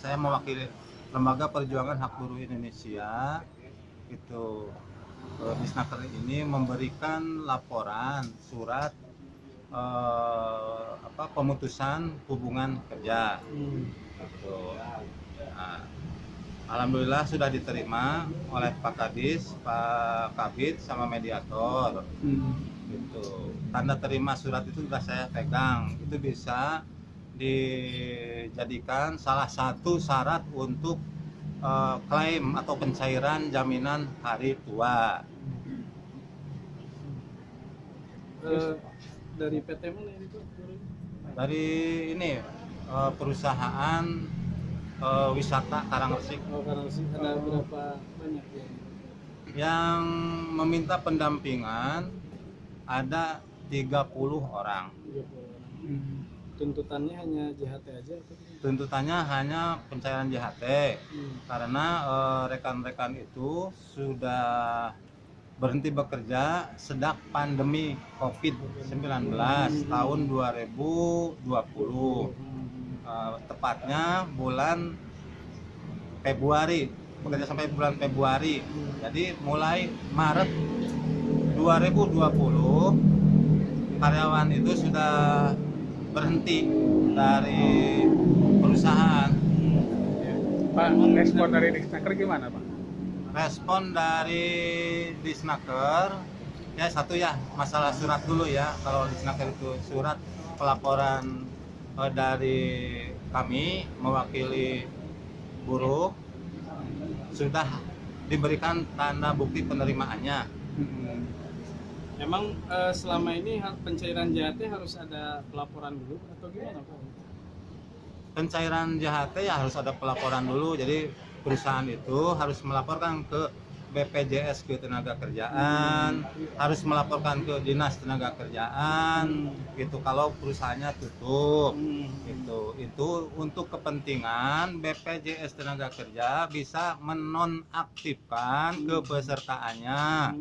saya mewakili lembaga perjuangan hak buruh Indonesia itu eh, Disnaker ini memberikan laporan surat eh, apa pemutusan hubungan kerja Hmm. gitu. Nah, Alhamdulillah sudah diterima oleh Pak Kadis, Pak Kabit sama mediator Hmm. gitu. Tanda terima surat itu sudah saya pegang. Itu bisa dijadikan salah satu syarat untuk eh, klaim atau pencairan jaminan hari tua. Eh, dari PT mana ini tuh? Dari ini eh, perusahaan eh, wisata Karangresik Oh, karena sih ada berapa banyak ya? yang meminta pendampingan ada 30 orang. 30 orang. Hmm. Tuntutannya hanya JHT aja atau? Tuntutannya hanya pencairan JHT Hmm. karena eh, rekan-rekan itu sudah berhenti bekerja sejak pandemi COVID-19 tahun 2020 Eh, tepatnya bulan Februari bekerja sampai bulan Februari. Jadi mulai Maret 2020 karyawan itu sudah berhenti dari perusahaan Pak, respon dari Disnaker gimana Pak? respon dari Disnaker ya satu ya masalah surat dulu ya kalau Disnaker itu surat pelaporan eh, dari kami mewakili buruh sudah diberikan tanda bukti penerimaannya Hmm. Emang eh, selama ini pencairan JHT harus ada pelaporan dulu atau gimana Pak? pencairan JHT ya harus ada pelaporan dulu jadi perusahaan itu harus melaporkan ke BPJS Ketenagakerjaan harus melaporkan ke Dinas Tenaga Kerjaan gitu. Kalau perusahaannya tutup itu itu untuk kepentingan BPJS Tenaga Kerja bisa menonaktifkan kepesertaannya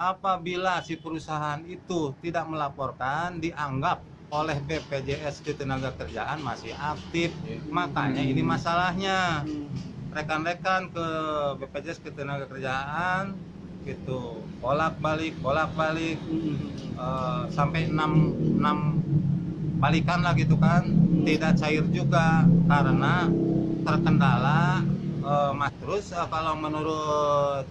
apabila si perusahaan itu tidak melaporkan dianggap oleh BPJS Ketenagakerjaan masih aktif. Makanya ini masalahnya. Rekan-rekan ke BPJS Ketenagakerjaan gitu bolak balik bolak balik Hmm. sampai 6 6 balikan lah gitu kan tidak cair juga karena terkendala eh, mas terus eh, kalau menurut